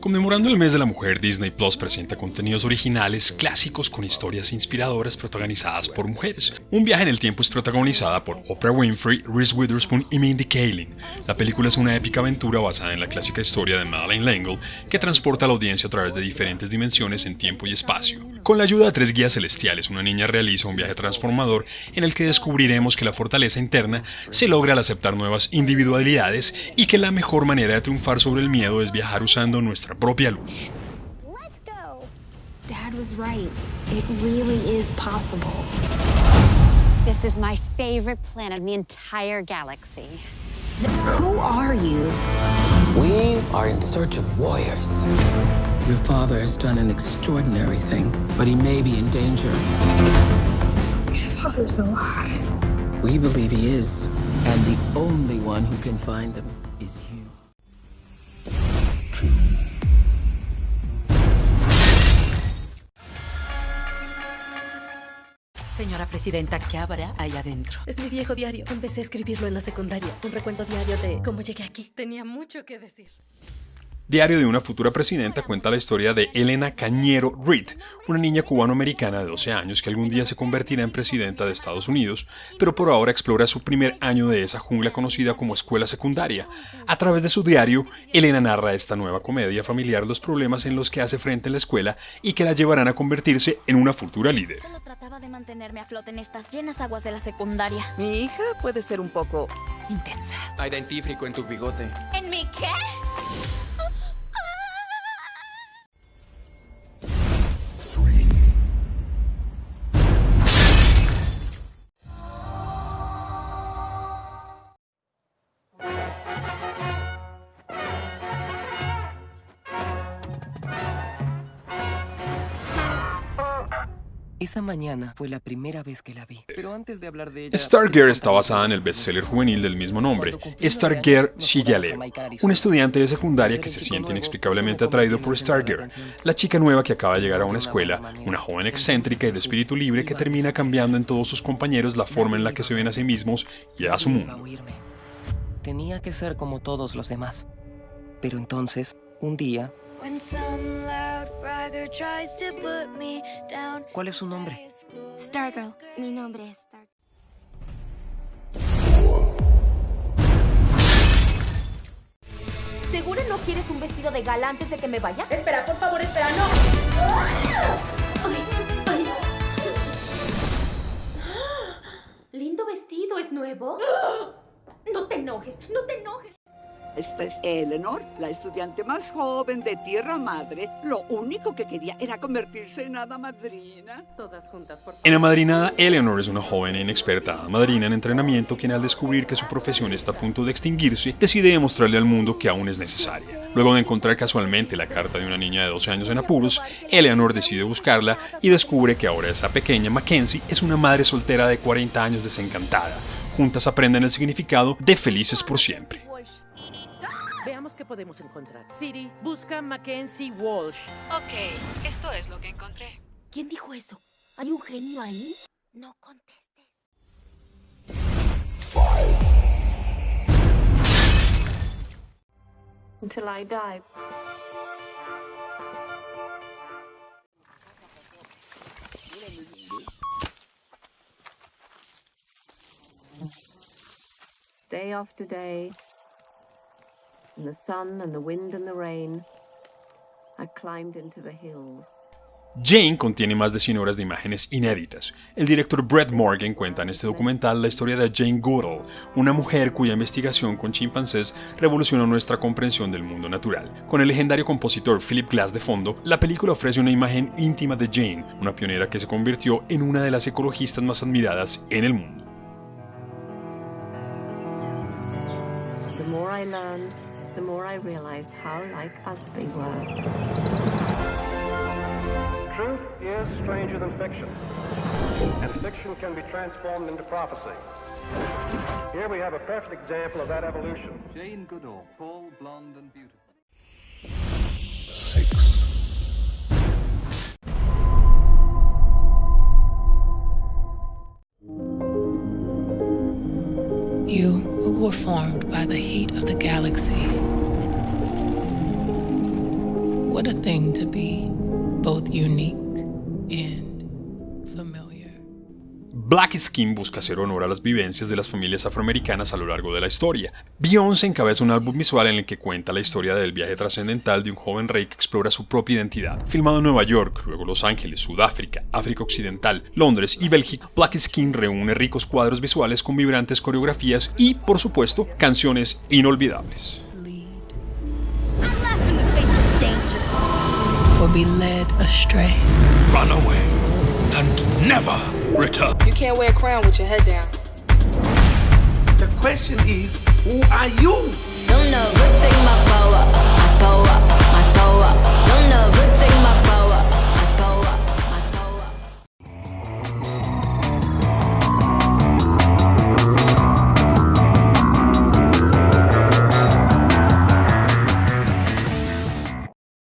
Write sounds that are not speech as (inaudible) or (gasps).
Conmemorando el mes de la mujer, Disney Plus presenta contenidos originales clásicos con historias inspiradoras protagonizadas por mujeres. Un viaje en el tiempo es protagonizada por Oprah Winfrey, Reese Witherspoon y Mindy Kaling. La película es una épica aventura basada en la clásica historia de Madeleine L'Engle que transporta a la audiencia a través de diferentes dimensiones en tiempo y espacio. Con la ayuda de tres guías celestiales, una niña realiza un viaje transformador en el que descubriremos que la fortaleza interna se logra al aceptar nuevas individualidades y que la mejor manera de triunfar sobre el miedo es viajar usando nuestra propia luz. Dad was right. It really is possible. This is my favorite planet in the entire galaxy. Who are you? We are in search of warriors. Your father has done an extraordinary thing. But he may be in danger. Your father's alive. We believe he is. And the only one who can find him is you. Señora Presidenta, ¿qué habrá ahí adentro? Es mi viejo diario. Empecé a escribirlo en la secundaria. Un recuento diario de cómo llegué aquí. Tenía mucho que decir. Diario de una futura presidenta cuenta la historia de Elena Cañero Reed, una niña cubanoamericana de 12 años que algún día se convertirá en presidenta de Estados Unidos, pero por ahora explora su primer año de esa jungla conocida como escuela secundaria. A través de su diario, Elena narra esta nueva comedia familiar los problemas en los que hace frente en la escuela y que la llevarán a convertirse en una futura líder. Solo trataba de mantenerme a flote en estas llenas aguas de la secundaria. Mi hija puede ser un poco intensa. Hay dentífrico en tu bigote. ¿En mi qué? Esa mañana fue la primera vez que la vi. Pero antes de hablar de ella... Stargirl está basada en el bestseller juvenil del mismo nombre, Stargirl Shigalev, un estudiante de secundaria que se siente inexplicablemente atraído por Stargirl, la chica nueva que acaba de llegar a una escuela, una joven excéntrica y de espíritu libre que termina cambiando en todos sus compañeros la forma en la que se ven a sí mismos y a su mundo. Tenía que ser como todos los demás. Pero entonces, un día, ¿cuál es su nombre? Stargirl. Mi nombre es Stargirl. ¿Seguro no quieres un vestido de gala antes de que me vaya? Espera, por favor, espera, no. (gasps) Lindo vestido, ¿es nuevo? (gasps) No te enojes, no te enojes. Esta es Eleanor, la estudiante más joven de Tierra Madre. Lo único que quería era convertirse en hada madrina. Todas juntas, por En Amadrinada, Eleanor es una joven e inexperta madrina en entrenamiento quien al descubrir que su profesión está a punto de extinguirse, decide demostrarle al mundo que aún es necesaria. Luego de encontrar casualmente la carta de una niña de 12 años en apuros, Eleanor decide buscarla y descubre que ahora esa pequeña Mackenzie es una madre soltera de 40 años desencantada. Juntas aprenden el significado de felices por siempre. Qué podemos encontrar. Siri, busca Mackenzie Walsh. Ok, esto es lo que encontré. ¿Quién dijo eso? ¿Hay un genio ahí? No contestes. Until I die. Day after day, in the sun and the wind and the rain, I climbed into the hills. Jane contiene más de 100 horas de imágenes inéditas. El director Brett Morgan cuenta en este documental la historia de Jane Goodall, una mujer cuya investigación con chimpancés revolucionó nuestra comprensión del mundo natural. Con el legendario compositor Philip Glass de fondo, la película ofrece una imagen íntima de Jane, una pionera que se convirtió en una de las ecologistas más admiradas en el mundo. The more I learned, the more I realized how like us they were. Truth is stranger than fiction, and fiction can be transformed into prophecy. Here we have a perfect example of that evolution. Jane Goodall, tall, blonde, and beautiful. Six. You who were formed by the What a thing to be both unique and familiar. Black Skin busca hacer honor a las vivencias de las familias afroamericanas a lo largo de la historia. Beyoncé encabeza un álbum visual en el que cuenta la historia del viaje trascendental de un joven rey que explora su propia identidad. Filmado en Nueva York, luego Los Ángeles, Sudáfrica, África Occidental, Londres y Bélgica, Black Skin reúne ricos cuadros visuales con vibrantes coreografías y, por supuesto, canciones inolvidables. or be led astray. Run away and never return. You can't wear a crown with your head down. The question is, who are you? Don't know, take my bow up, my bow up, my bow up. Don't know, take my